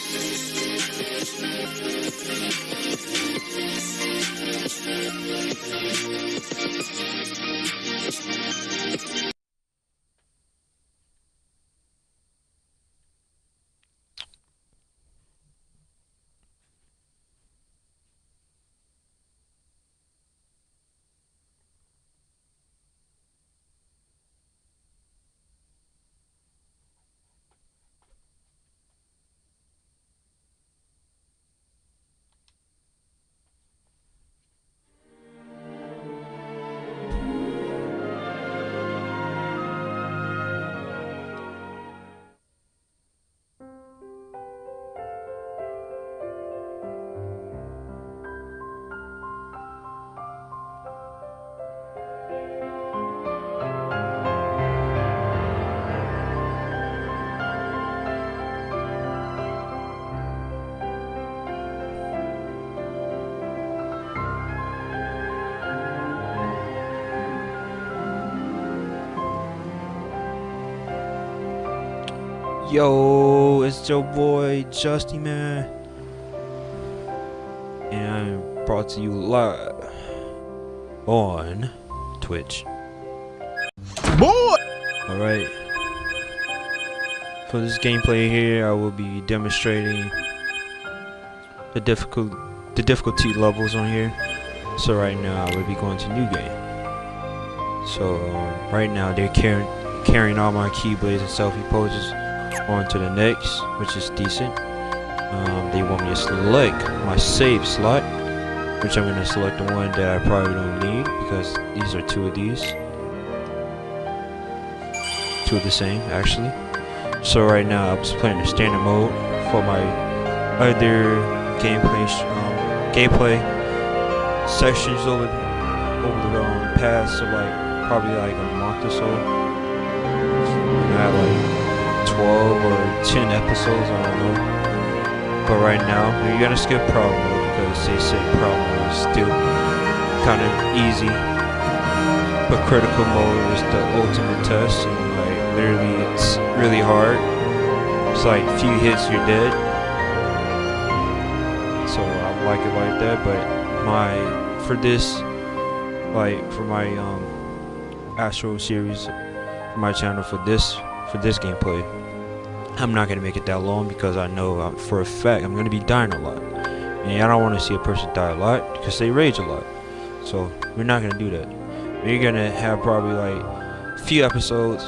We'll be right. Yo, it's your boy Justy Man, and I'm brought to you live on Twitch. Boy! Alright. For this gameplay here, I will be demonstrating the difficult the difficulty levels on here. So right now, I will be going to new game. So um, right now, they're carrying carrying all my keyblades and selfie poses on to the next, which is decent. Um, they want me to select my save slot, which I'm going to select the one that I probably don't need because these are two of these. Two of the same, actually. So right now I'm just playing the standard mode for my other gameplay um, gameplay sections over the, over the um, past of like probably like a month or so. And I like 12 or 10 episodes, I don't know. But right now, you're gonna skip mode because they say mode is still kind of easy. But critical mode is the ultimate test, and like literally, it's really hard. It's like few hits, you're dead. So I like it like that. But my for this, like for my um Astro series, for my channel for this for this gameplay. I'm not going to make it that long because I know uh, for a fact I'm going to be dying a lot. And I don't want to see a person die a lot because they rage a lot. So we're not going to do that. We're going to have probably like a few episodes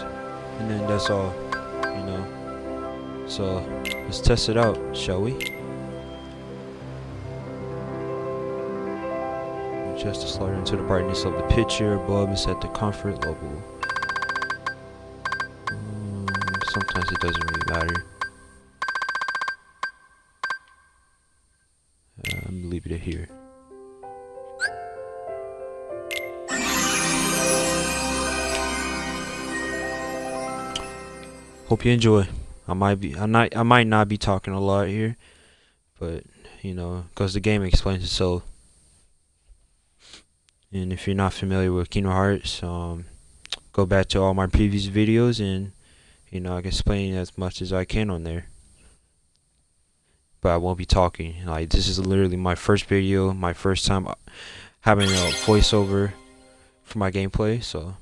and then that's all, you know. So let's test it out, shall we? Adjust the slider into the brightness of the picture above and set the comfort level. Sometimes it doesn't really matter. Uh, I'm gonna leave it here. Hope you enjoy. I might be, I not, I might not be talking a lot here, but you know, because the game explains itself. And if you're not familiar with Kingdom Hearts, um, go back to all my previous videos and you know, I can explain as much as I can on there. But I won't be talking. Like, this is literally my first video, my first time uh, having a voiceover for my gameplay, so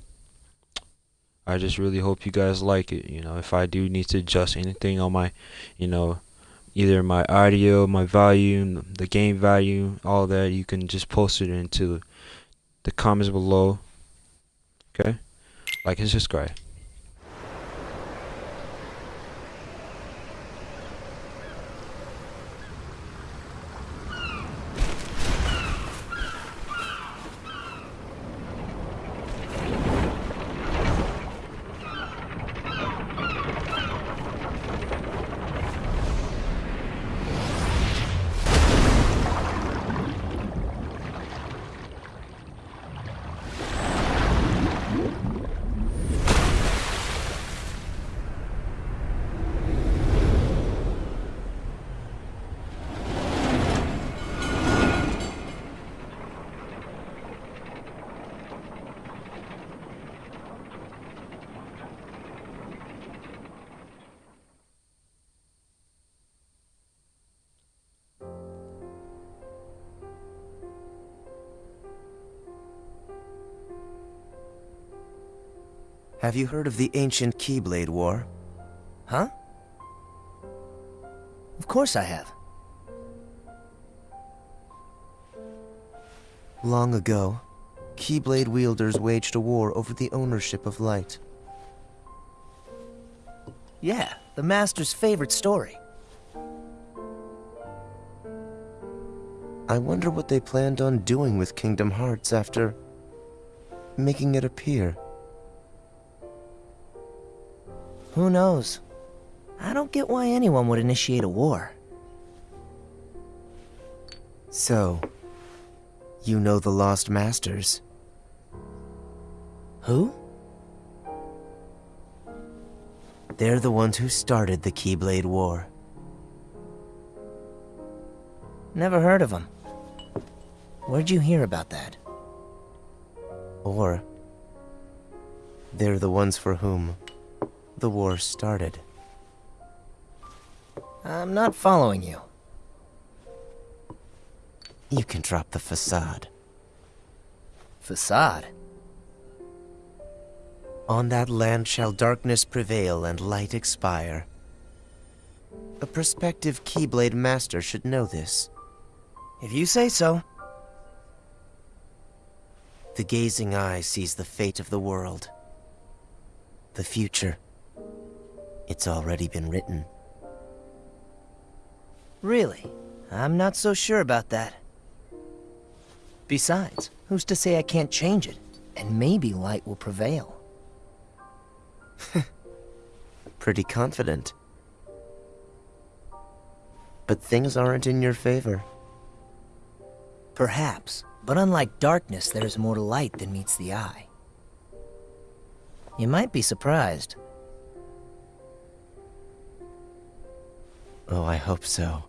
I just really hope you guys like it. You know, if I do need to adjust anything on my, you know, either my audio, my volume, the game value, all that, you can just post it into the comments below. Okay? Like and subscribe. Have you heard of the ancient Keyblade War? Huh? Of course I have. Long ago, Keyblade wielders waged a war over the ownership of light. Yeah, the Master's favorite story. I wonder what they planned on doing with Kingdom Hearts after making it appear. Who knows? I don't get why anyone would initiate a war. So, you know the Lost Masters? Who? They're the ones who started the Keyblade War. Never heard of them. Where'd you hear about that? Or, they're the ones for whom the war started. I'm not following you. You can drop the facade. Facade? On that land shall darkness prevail and light expire. A prospective Keyblade master should know this. If you say so. The gazing eye sees the fate of the world. The future. It's already been written. Really? I'm not so sure about that. Besides, who's to say I can't change it? And maybe light will prevail. Pretty confident. But things aren't in your favor. Perhaps, but unlike darkness, there is more to light than meets the eye. You might be surprised. Oh, I hope so.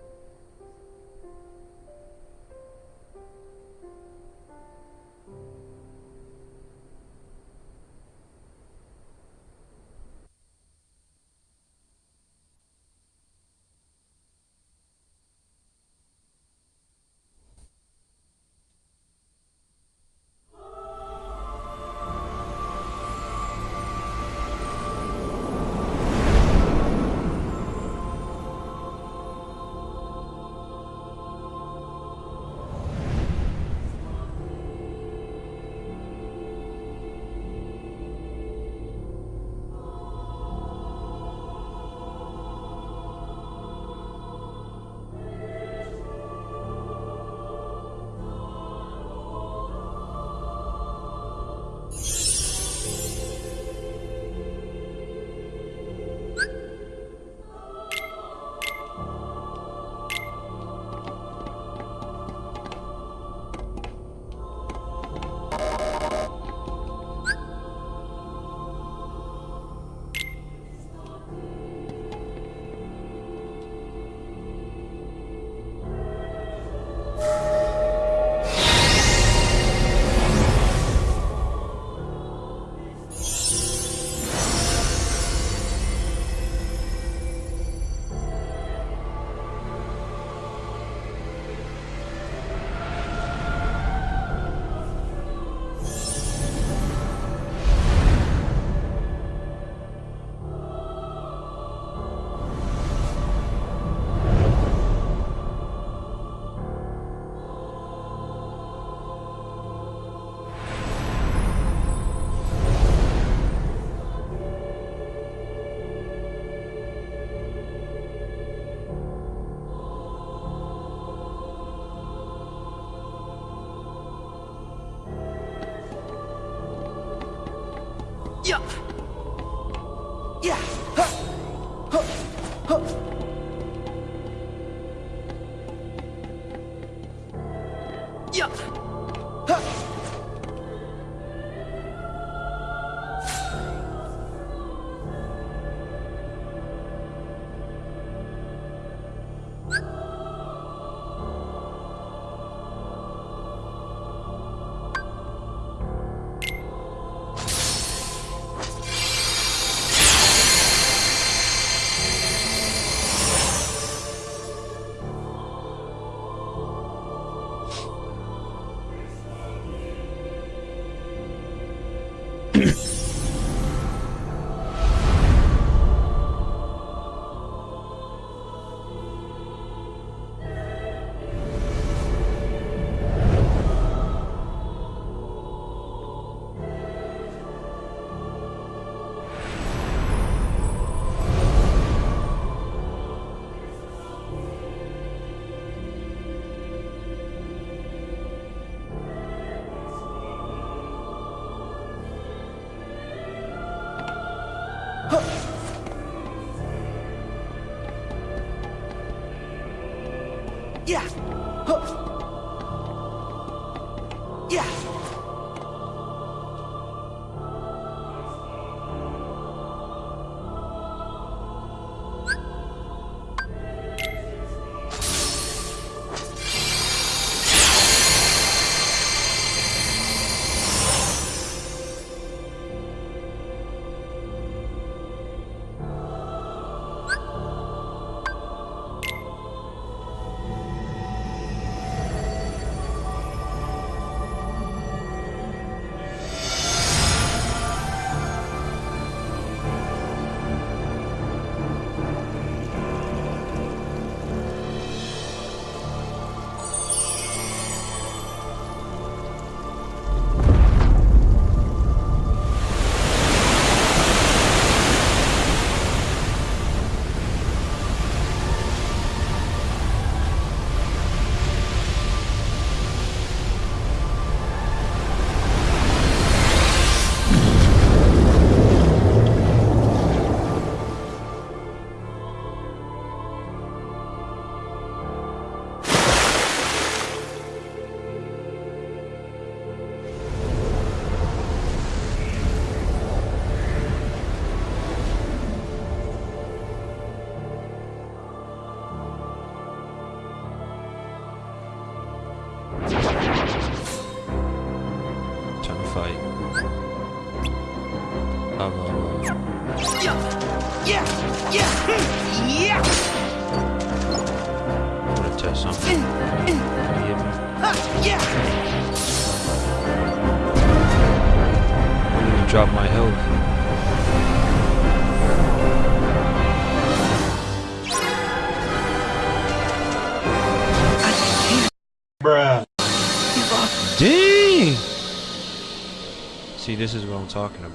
This is what I'm talking about.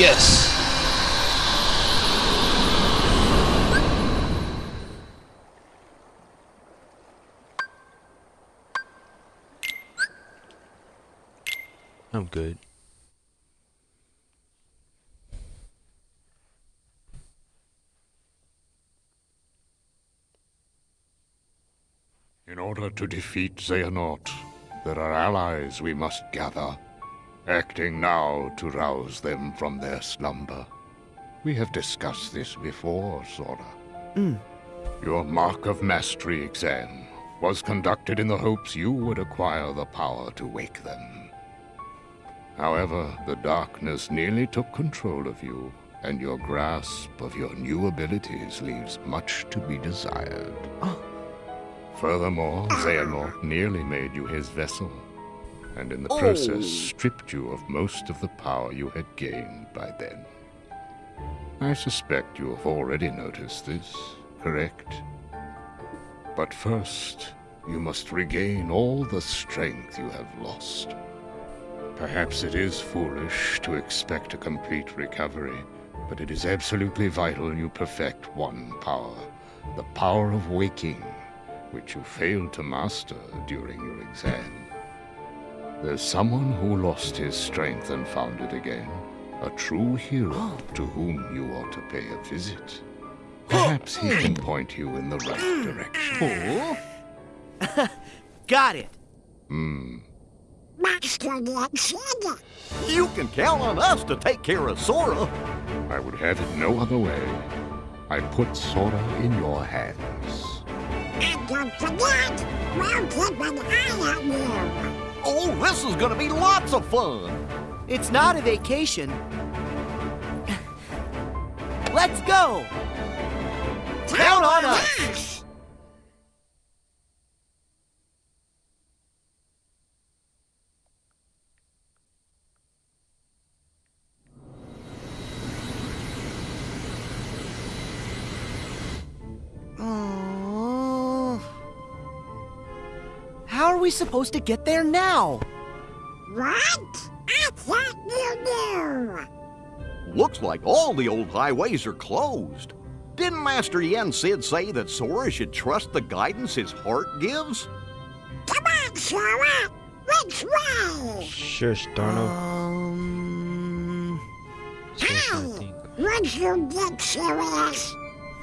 Yes! I'm good. In order to defeat Xehanort, there are allies we must gather, acting now to rouse them from their slumber. We have discussed this before, Sora. Mm. Your Mark of Mastery exam was conducted in the hopes you would acquire the power to wake them. However, the darkness nearly took control of you, and your grasp of your new abilities leaves much to be desired. Oh. Furthermore, Xehanort nearly made you his vessel, and in the oh. process stripped you of most of the power you had gained by then. I suspect you have already noticed this, correct? But first, you must regain all the strength you have lost. Perhaps it is foolish to expect a complete recovery, but it is absolutely vital you perfect one power the power of waking, which you failed to master during your exam. There's someone who lost his strength and found it again. A true hero to whom you ought to pay a visit. Perhaps he can point you in the right direction. Oh, Got it. Hmm. Master Yen said you can count on us to take care of Sora. I would have it no other way. I put Sora in your hands. And don't forget, we'll keep an eye on you. Oh, this is gonna be lots of fun. It's not a vacation. Let's go. Count on us. We supposed to get there now? What? I thought you knew. Looks like all the old highways are closed. Didn't Master Yen Sid say that Sora should trust the guidance his heart gives? Come on, Sora. Which way? Shush, Donald. Um. Just trying to think. Would you get serious?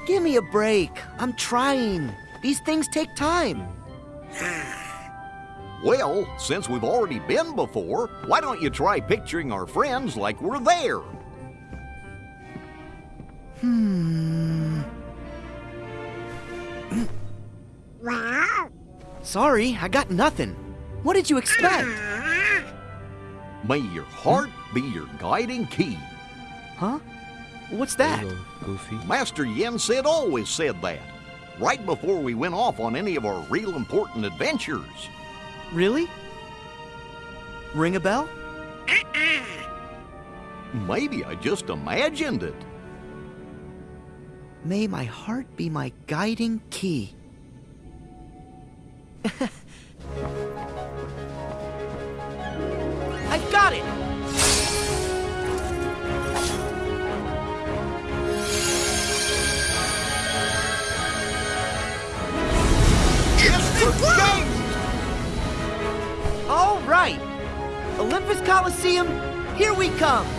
Give me a break. I'm trying. These things take time. Well, since we've already been before, why don't you try picturing our friends like we're there? Hmm. Well, Sorry, I got nothing. What did you expect? May your heart be your guiding key. Huh? What's that? Little Goofy. Master Yen Sid always said that, right before we went off on any of our real important adventures. Really? Ring a bell? Maybe I just imagined it. May my heart be my guiding key. I've got it! All right! Olympus Coliseum, here we come!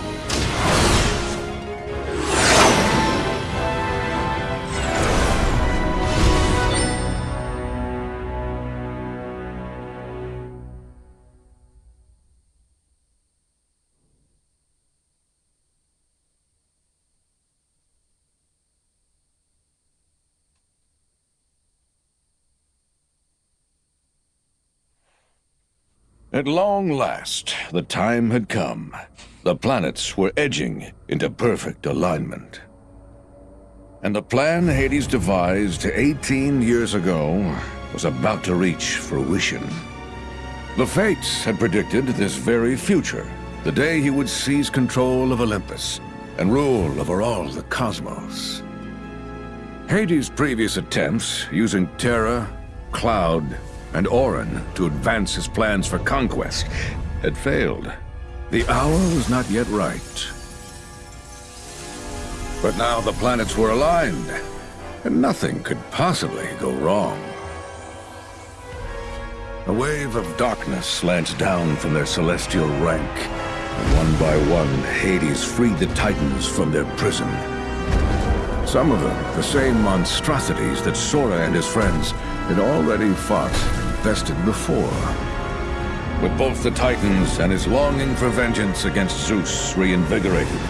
At long last, the time had come. The planets were edging into perfect alignment. And the plan Hades devised 18 years ago was about to reach fruition. The Fates had predicted this very future, the day he would seize control of Olympus and rule over all the cosmos. Hades' previous attempts, using Terra, Cloud, and Auron to advance his plans for conquest, had failed. The hour was not yet right. But now the planets were aligned, and nothing could possibly go wrong. A wave of darkness slant down from their celestial rank, and one by one, Hades freed the Titans from their prison. Some of them, the same monstrosities that Sora and his friends had already fought and bested before. With both the Titans and his longing for vengeance against Zeus reinvigorated,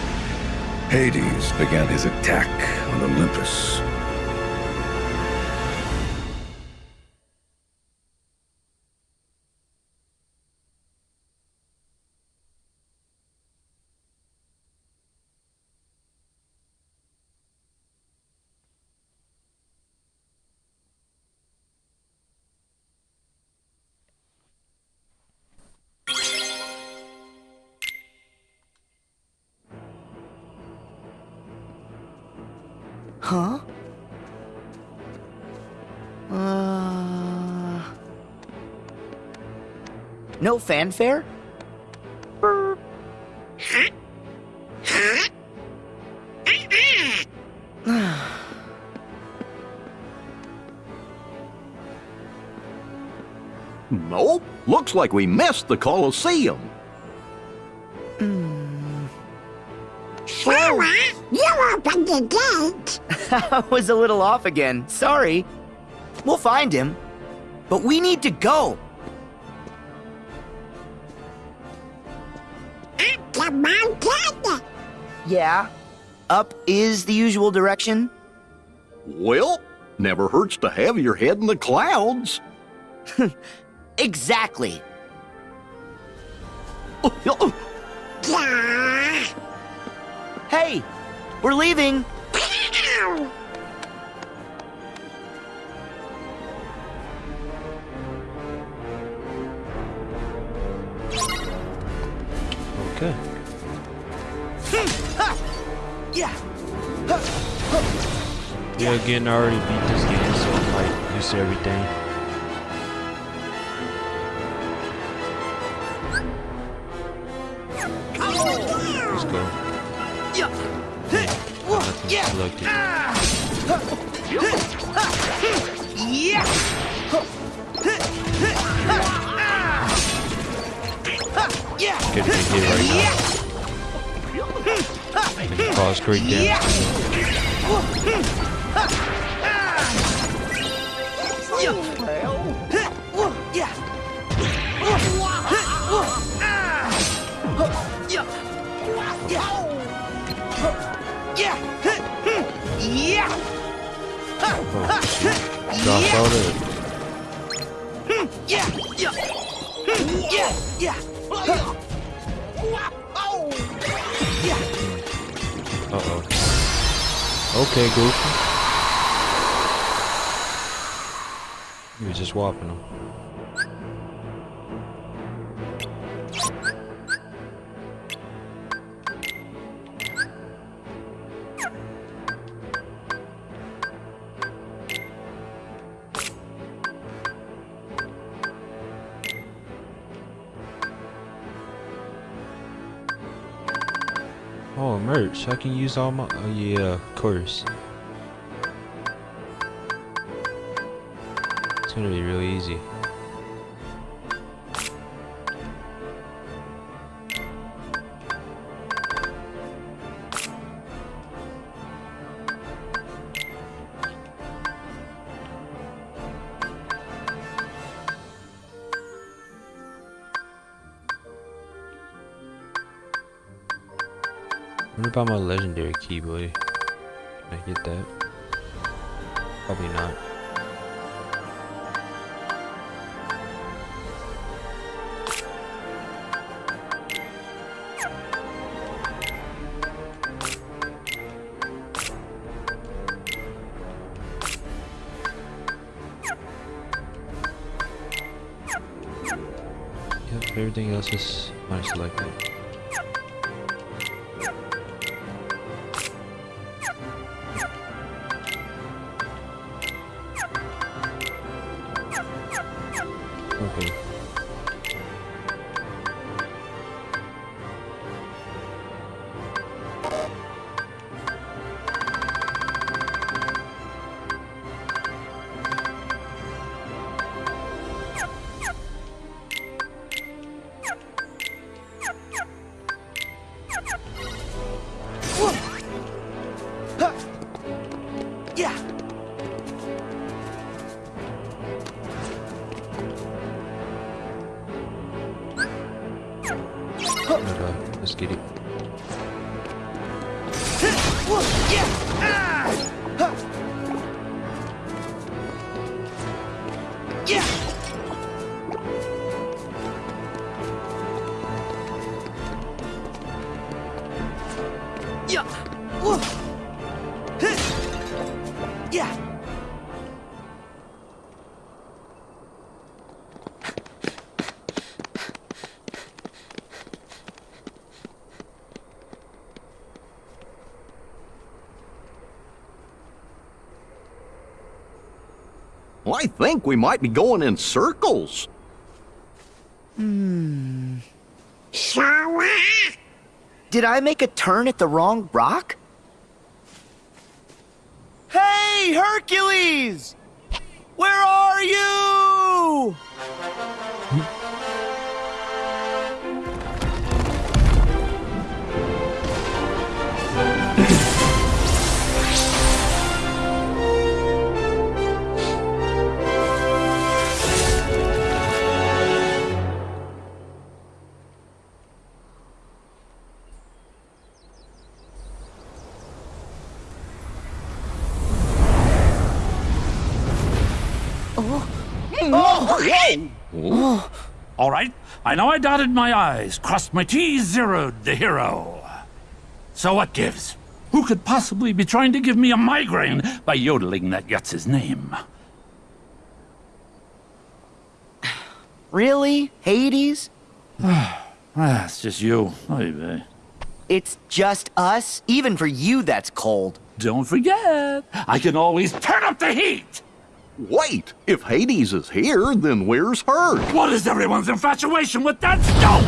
Hades began his attack on Olympus. Uh. No fanfare? Nope. Looks like we missed the Colosseum. Sora, you opened the gate. I was a little off again. Sorry. We'll find him. But we need to go. Up the mountain. Yeah. Up is the usual direction. Well, never hurts to have your head in the clouds. Exactly. Hey, we're leaving. Yeah, again, I already beat this game, so like used to everything. Let's go. Nothing selected. Yeah. Yeah. Get a big hit right now. And cause great damage. Okay, Goofy. You were just whopping them. Oh, merch. I can use all my. Oh, yeah, of course. Gonna be really easy. What about my legendary key, boy? Can I get that? Probably not. Everything else is mine selected. Let's get it. Yeah. Think we might be going in circles. Sora. Did I make a turn at the wrong rock? Hey, Hercules! All right, I know I dotted my I's, crossed my T's, zeroed the hero. So what gives? Who could possibly be trying to give me a migraine by yodeling that Yutz's name? Really? Hades? Ah, it's just you. Oy. It's just us? Even for you, that's cold. Don't forget, I can always turn up the heat! Wait, if Hades is here, then where's Herc? What is everyone's infatuation with that stone?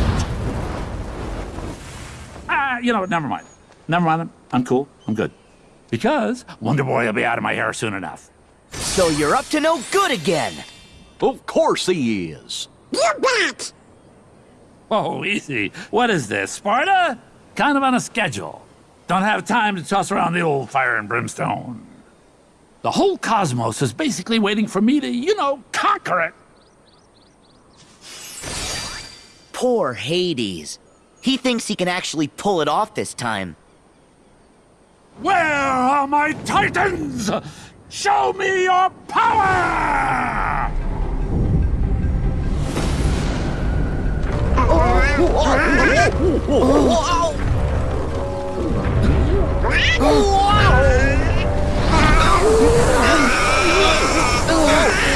Ah, you know what? Never mind. Never mind. I'm cool. I'm good. Because Wonder Boy will be out of my hair soon enough. So you're up to no good again. Of course he is. You bet! Oh, easy. What is this, Sparta? Kind of on a schedule. Don't have time to toss around the old fire and brimstone. The whole cosmos is basically waiting for me to, you know, conquer it. Poor Hades. He thinks he can actually pull it off this time. Where are my titans? Show me your power! Love Oh, my God.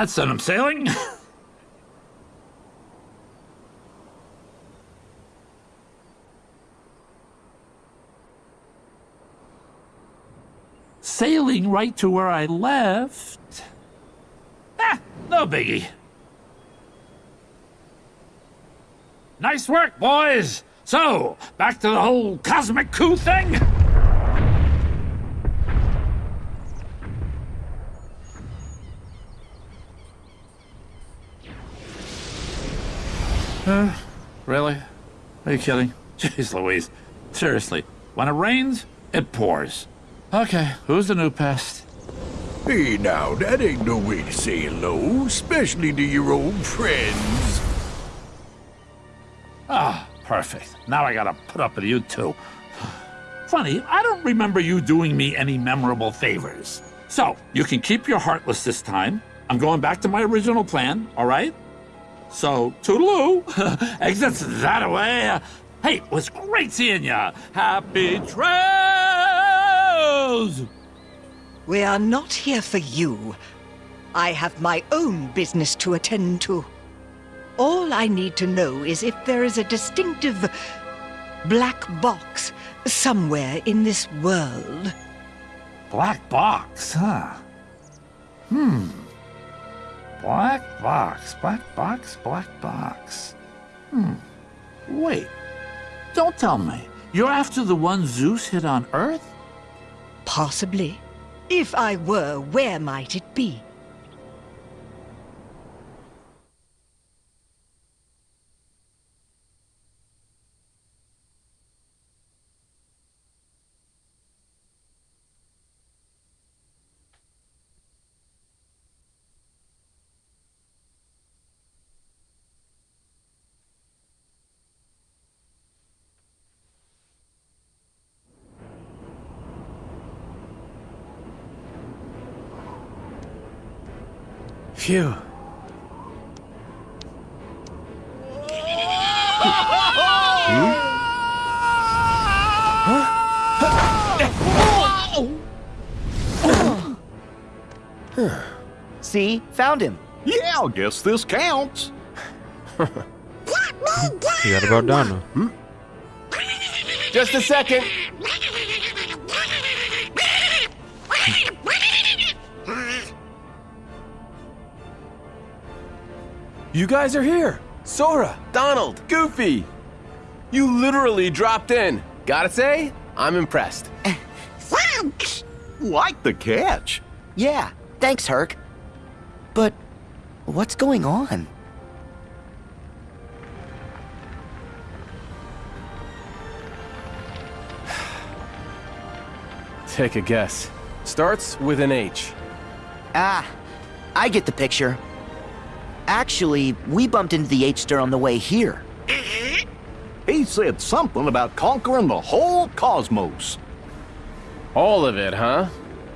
That's sent him sailing. Sailing right to where I left. Ah, no biggie. Nice work, boys. So, back to the whole cosmic coup thing? Uh, really? Are you kidding? Jeez Louise. Seriously, when it rains, it pours. Okay, who's the new pest? Hey now, that ain't no way to say hello, especially to your old friends. Ah, perfect. Now I gotta put up with you too. Funny, I don't remember you doing me any memorable favors. So, you can keep your heartless this time. I'm going back to my original plan, all right? So, toodaloo. Exits that away. Hey, it was great seeing ya. Happy trails! We are not here for you. I have my own business to attend to. All I need to know is if there is a distinctive black box somewhere in this world. Black box, huh? Hmm. Black box, black box, black box. Hmm. Wait. Don't tell me. You're after the one Zeus hit on Earth? Possibly. If I were, where might it be? Phew. See? Found him. Yeah, I guess this counts. Forgot about Donna. Hmm? Just a second. You guys are here. Sora, Donald, Goofy. You literally dropped in. Gotta say, I'm impressed. Thanks! Like the catch. Yeah, Thanks, Herc. But what's going on? Take a guess. Starts with an H. Ah, I get the picture. Actually, we bumped into the H-Star on the way here. He said something about conquering the whole cosmos. All of it, huh?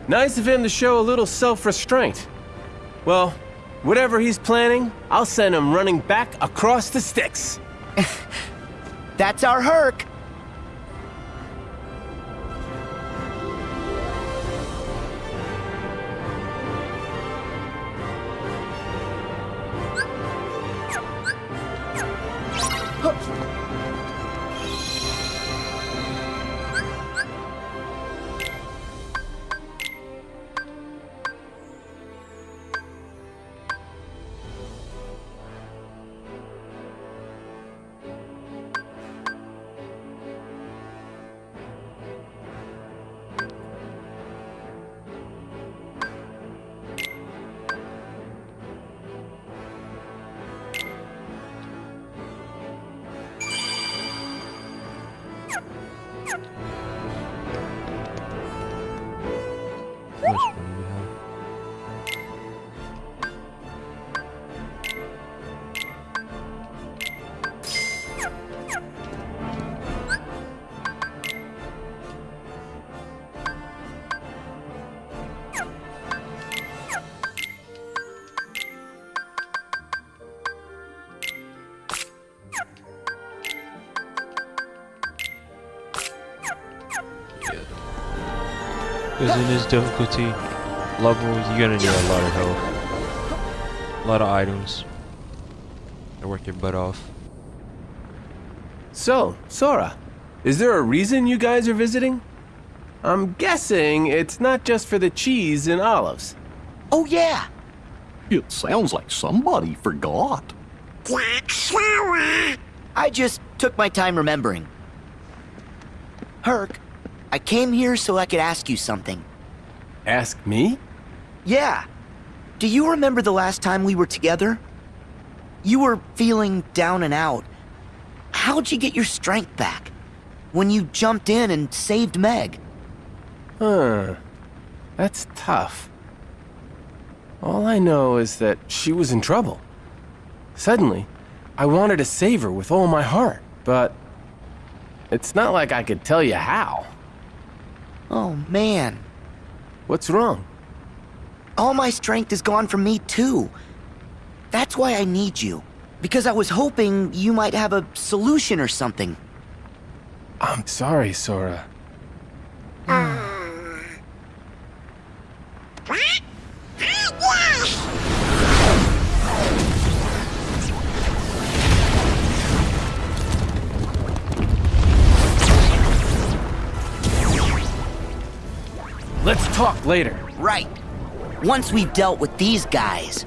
Nice of him to show a little self-restraint. Well, whatever he's planning, I'll send him running back across the Styx. That's our Herc. Because in this difficulty level, you're gonna need a lot of health. A lot of items. To work your butt off. So, Sora, is there a reason you guys are visiting? I'm guessing it's not just for the cheese and olives. Oh, yeah. It sounds like somebody forgot. I just took my time remembering. Herc, I came here so I could ask you something. Ask me? Yeah. Do you remember the last time we were together? You were feeling down and out. How'd you get your strength back? When you jumped in and saved Meg? Huh. That's tough. All I know is that she was in trouble. Suddenly, I wanted to save her with all my heart, but it's not like I could tell you how. Oh, man. What's wrong? All my strength is gone from me, too. That's why I need you. Because I was hoping you might have a solution or something. I'm sorry, Sora. Ah. Let's talk later. Right. Once we've dealt with these guys.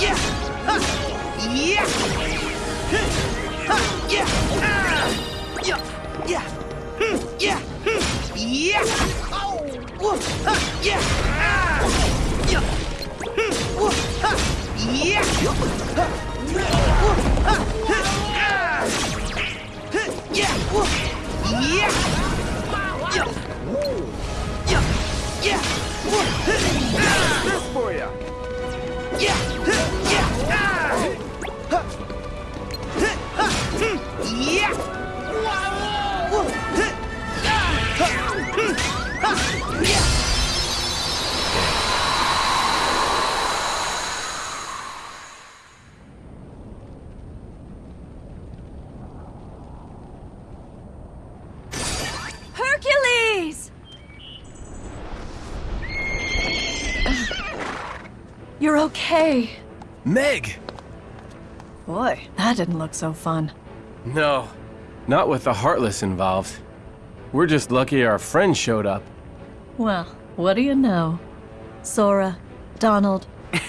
Yeah. Yeah. You're. Meg! Boy, that didn't look so fun. No, not with the Heartless involved. We're just lucky our friend showed up. Well, what do you know? Sora, Donald,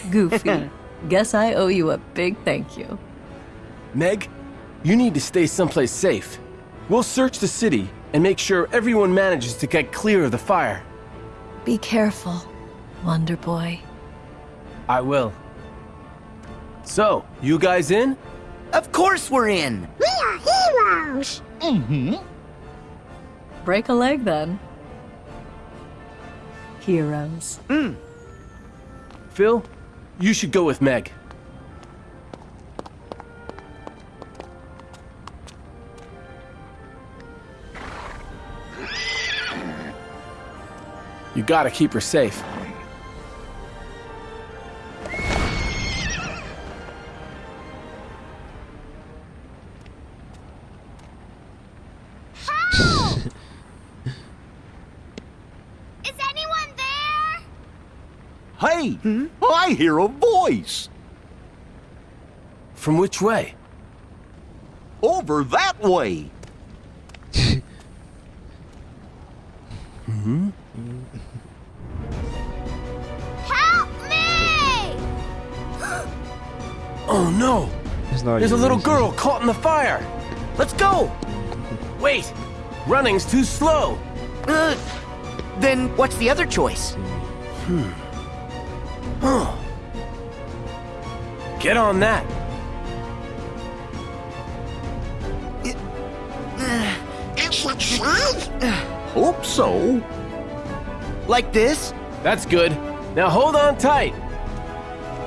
Goofy. Guess I owe you a big thank you. Meg, you need to stay someplace safe. We'll search the city and make sure everyone manages to get clear of the fire. Be careful, Wonder Boy. I will. So, you guys in? Of course we're in! We are heroes! Mm-hmm. Break a leg then. Heroes. Mm. Phil, you should go with Meg. You gotta keep her safe. Hear a voice. From which way? Over that way. hmm Help me! Oh no! It's not There's a little girl caught in the fire! Let's go! Wait! Running's too slow! Uh, then what's the other choice? Hmm. Huh. Get on that! Hope so. Like this? That's good. Now hold on tight!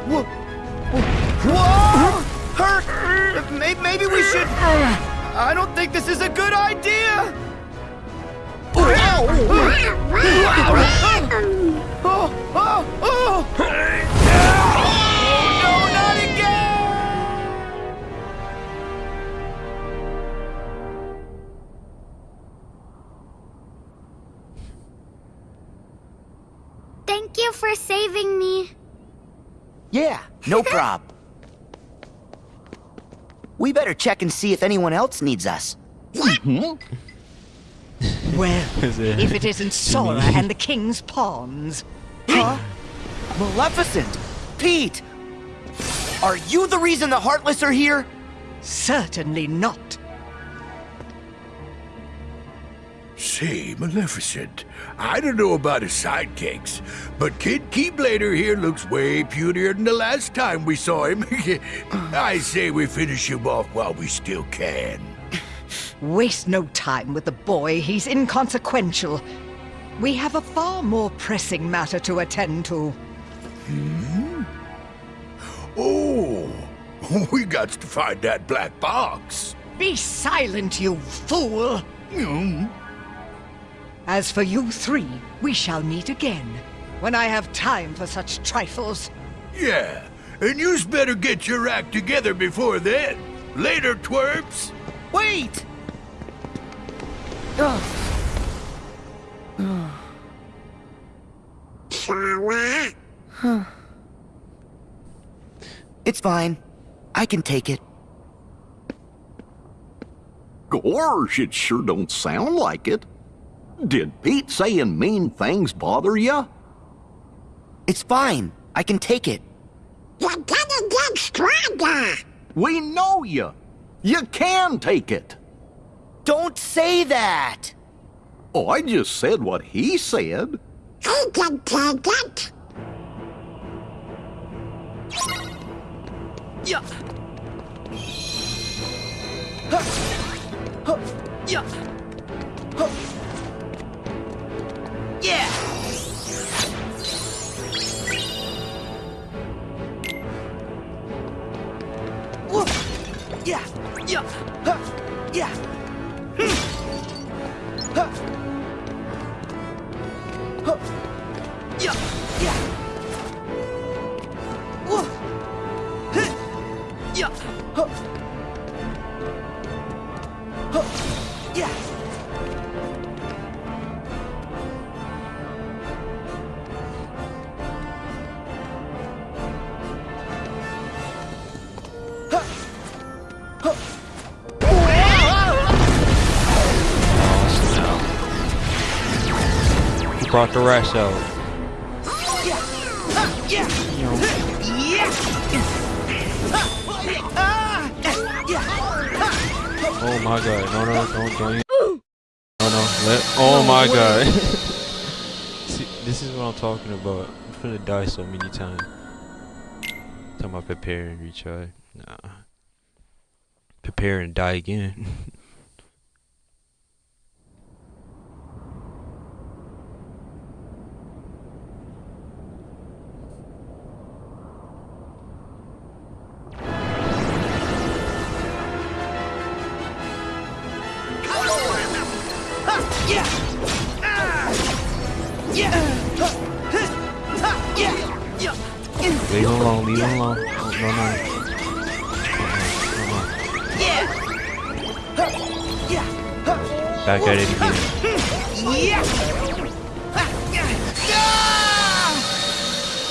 Whoa! Hurt! Maybe, maybe we should... I don't think this is a good idea! Oh, oh, oh! Oh, no prob. We better check and see if anyone else needs us. Well, it- if it isn't Sora and the King's Pawns. Huh? Maleficent! Pete! Are you the reason the Heartless are here? Certainly not. Say, Maleficent, I don't know about his sidekicks, but Kid Keyblader here looks way putier than the last time we saw him. I say we finish him off while we still can. Waste no time with the boy. He's inconsequential. We have a far more pressing matter to attend to. Hmm? Oh, we got to find that black box. Be silent, you fool! Hmm? As for you three, we shall meet again, when I have time for such trifles. Yeah, and you's better get your act together before then. Later, twerps. Wait! Sora? It's fine. I can take it. Gorge, it sure don't sound like it. Did Pete saying mean things bother you? It's fine. I can take it. You're gonna get stronger. We know you. You can take it. Don't say that! Oh, I just said what he said. He can take it. Yeah. Huh. Huh. Yeah. Huh. Yeah. Yeah. Yeah. Huh. Yeah. Hmm. Huh. Huh. Brought the rest out. Oh my god, no, no, don't, don't. No, no, let, oh my god. See, this is what I'm talking about. I'm gonna die so many times. Talking about prepare and retry. Nah. Prepare and die again.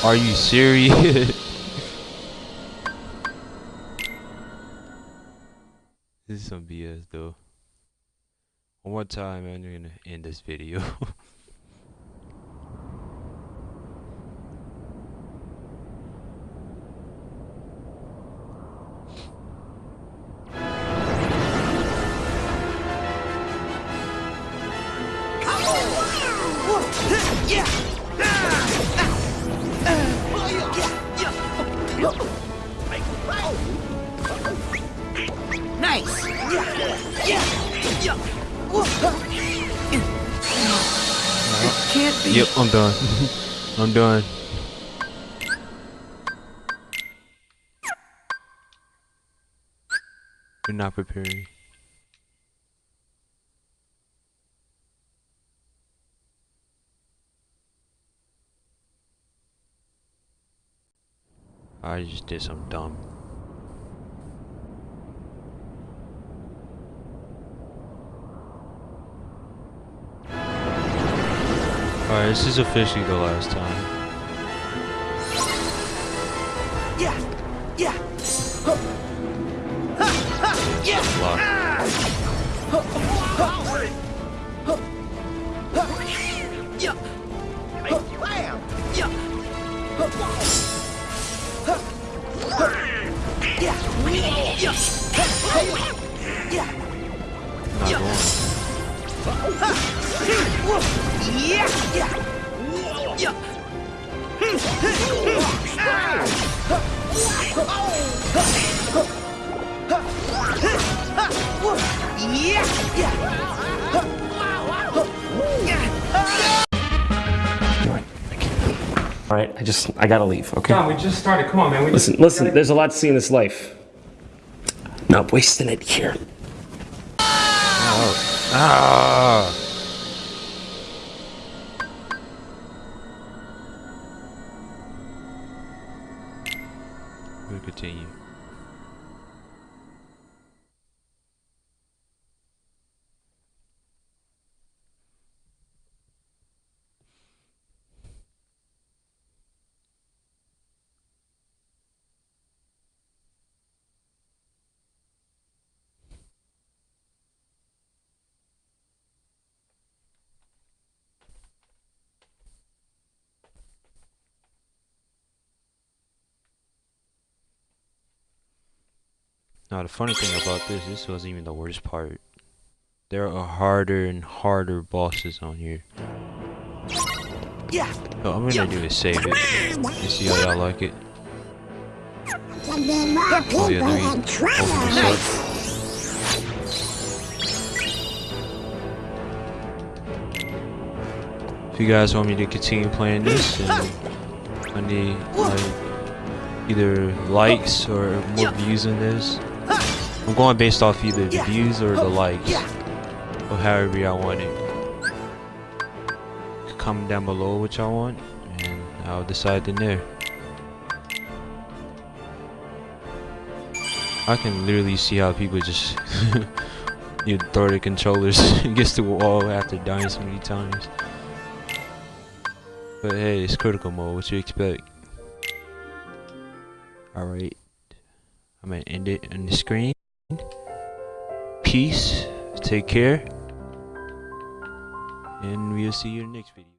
Are you serious? this is some BS though. One more time and I'm gonna end this video. I'm done. I'm done. You're not preparing. I just did some dumb. Alright, this is officially the last time. Yeah. Yeah. Huh. Ha, ha, yeah. All right, I gotta leave. Okay. John, we just started. Come on, man. We Listen, just listen. There's a lot to see in this life. Not wasting it here. Ah! We'll Now the funny thing about this, this wasn't even the worst part. There are harder and harder bosses on here. Yeah. So I'm gonna do is save it and see how y'all like it. And then more people Oh yeah, let me had open this up. If you guys want me to continue playing this, then I need like either likes or more views on this. I'm going based off either the views or the likes, or however y'all want it. Comment down below what y'all want, and I'll decide in there. I can literally see how people just you throw the controllers against the wall after dying so many times. But hey, it's critical mode. What you expect? All right, I'm gonna end it on the screen. Peace. Take care, and we'll see you in the next video.